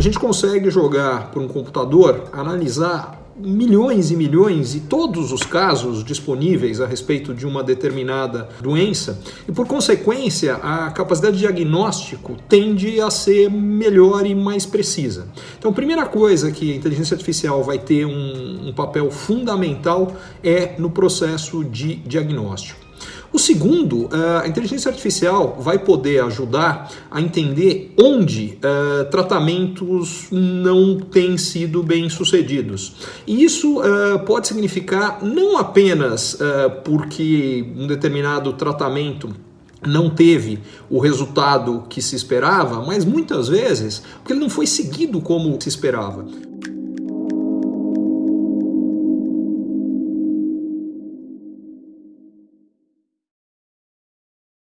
a gente consegue jogar por um computador, analisar milhões e milhões e todos os casos disponíveis a respeito de uma determinada doença e por consequência a capacidade de diagnóstico tende a ser melhor e mais precisa. Então a primeira coisa que a inteligência artificial vai ter um, um papel fundamental é no processo de diagnóstico. O segundo, eh, a inteligência artificial vai poder ajudar a entender onde uh, tratamentos não têm sido bem sucedidos. E isso uh, pode significar não apenas porque um determinado tratamento não teve o resultado que se esperava, mas muitas vezes porque ele não foi seguido como se esperava.